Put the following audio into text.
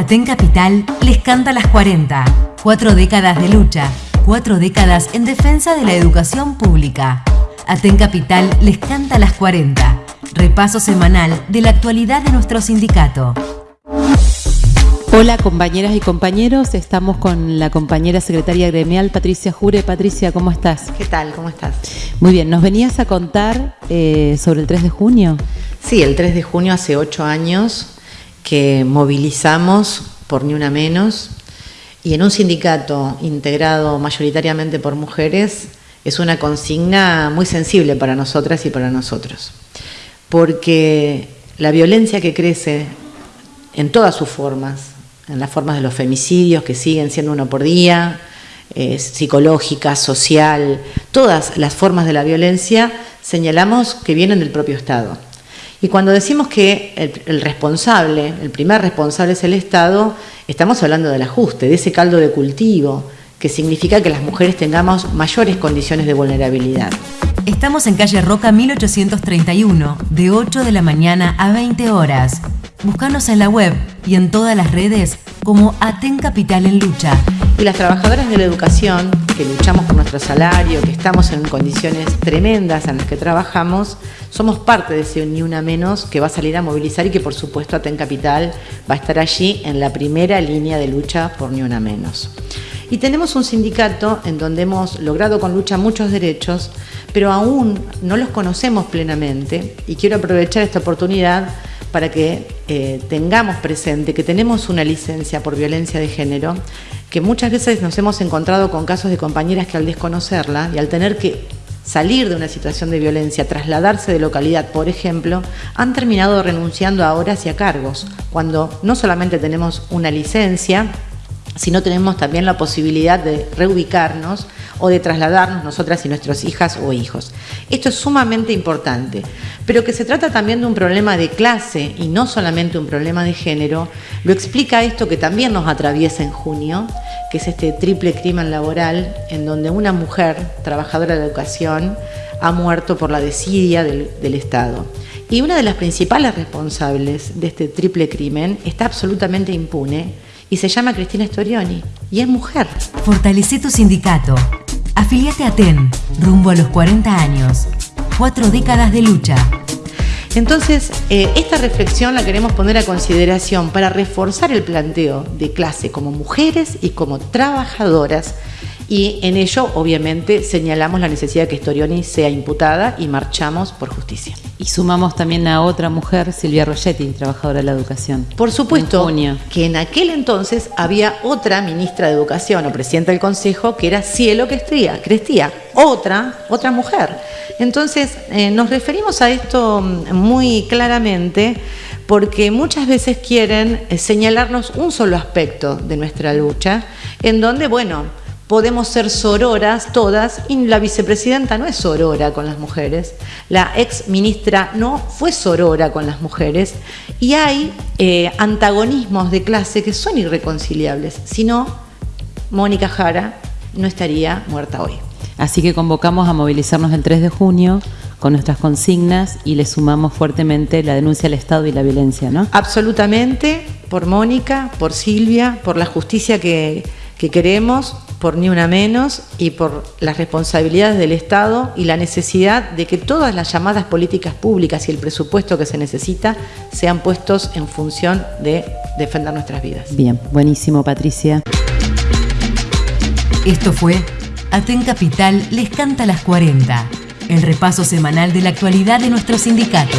Aten Capital les canta las 40. Cuatro décadas de lucha, cuatro décadas en defensa de la educación pública. Aten Capital les canta las 40. Repaso semanal de la actualidad de nuestro sindicato. Hola compañeras y compañeros, estamos con la compañera secretaria gremial Patricia Jure. Patricia, ¿cómo estás? ¿Qué tal? ¿Cómo estás? Muy bien, ¿nos venías a contar eh, sobre el 3 de junio? Sí, el 3 de junio hace ocho años que movilizamos por Ni Una Menos y en un sindicato integrado mayoritariamente por mujeres es una consigna muy sensible para nosotras y para nosotros, porque la violencia que crece en todas sus formas, en las formas de los femicidios que siguen siendo uno por día, eh, psicológica, social, todas las formas de la violencia señalamos que vienen del propio Estado. Y cuando decimos que el, responsable, el primer responsable es el Estado, estamos hablando del ajuste, de ese caldo de cultivo, que significa que las mujeres tengamos mayores condiciones de vulnerabilidad. Estamos en calle Roca 1831, de 8 de la mañana a 20 horas. Búscanos en la web y en todas las redes como Aten Capital en Lucha. Y las trabajadoras de la educación, que luchamos por nuestro salario, que estamos en condiciones tremendas en las que trabajamos, somos parte de ese Ni Una Menos que va a salir a movilizar y que por supuesto Aten Capital va a estar allí en la primera línea de lucha por Ni Una Menos. Y tenemos un sindicato en donde hemos logrado con lucha muchos derechos, pero aún no los conocemos plenamente y quiero aprovechar esta oportunidad para que eh, tengamos presente que tenemos una licencia por violencia de género, que muchas veces nos hemos encontrado con casos de compañeras que al desconocerla y al tener que salir de una situación de violencia, trasladarse de localidad, por ejemplo, han terminado renunciando a horas y a cargos, cuando no solamente tenemos una licencia, sino tenemos también la posibilidad de reubicarnos o de trasladarnos nosotras y nuestras hijas o hijos. Esto es sumamente importante, pero que se trata también de un problema de clase y no solamente un problema de género, lo explica esto que también nos atraviesa en junio, que es este triple crimen laboral en donde una mujer, trabajadora de educación, ha muerto por la desidia del, Estado. Y una de las principales responsables de este triple crimen está absolutamente impune y se llama Cristina Storioni y es mujer. Fortalece tu sindicato. Afiliate a TEN, rumbo a los 40 años. Cuatro décadas de lucha. Entonces, eh, esta reflexión la queremos poner a consideración para reforzar el planteo de clase como mujeres y como trabajadoras y en ello obviamente señalamos la necesidad de que Storioni sea imputada y marchamos por justicia. Y sumamos también a otra mujer, Silvia Rogetti, trabajadora de la educación. Por supuesto que en aquel entonces había otra ministra de Educación o presidenta del Consejo que era Cielo Crestía, Crestía otra, otra mujer. Entonces eh, nos referimos a esto mm, muy claramente porque muchas veces quieren eh, señalarnos un solo aspecto de nuestra lucha, en donde, bueno, podemos ser sororas todas y la vicepresidenta no es sorora con las mujeres, la ex ministra no fue sorora con las mujeres y hay eh, antagonismos de clase que son irreconciliables, si no, Mónica Jara no estaría muerta hoy. Así que convocamos a movilizarnos el 3 de junio con nuestras consignas y le sumamos fuertemente la denuncia al Estado y la violencia, ¿no? Absolutamente, por Mónica, por Silvia, por la justicia que, que queremos, por ni una menos y por las responsabilidades del Estado y la necesidad de que todas las llamadas políticas públicas y el presupuesto que se necesita sean puestos en función de defender nuestras vidas. Bien, buenísimo Patricia. Esto fue Aten Capital les canta las 40, el repaso semanal de la actualidad de nuestro sindicato.